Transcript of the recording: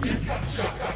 Pikachu.